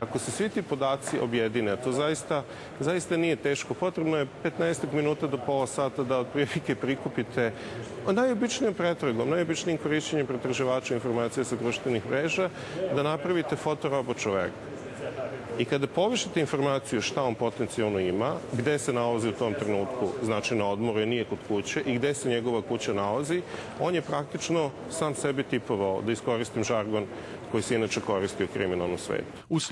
Ako se svi ti podaci objedine, to zaista, zaista nije teško, potrebno je 15 minuta do pola sata da otprilike prikupite najobičnijom pretragom, najobičnijim korišćenjem pretraživača informacija sa društvenih mreža, da napravite fotorobot čoveka. I kada povišite informaciju šta on potencijalno ima, gde se nalazi u tom trenutku, znači na odmoru je nije kod kuće i gde se njegova kuća nalazi, on je praktično sam sebi tipovao, da iskoristim žargon koji se inače koristi u kriminalnom svetu.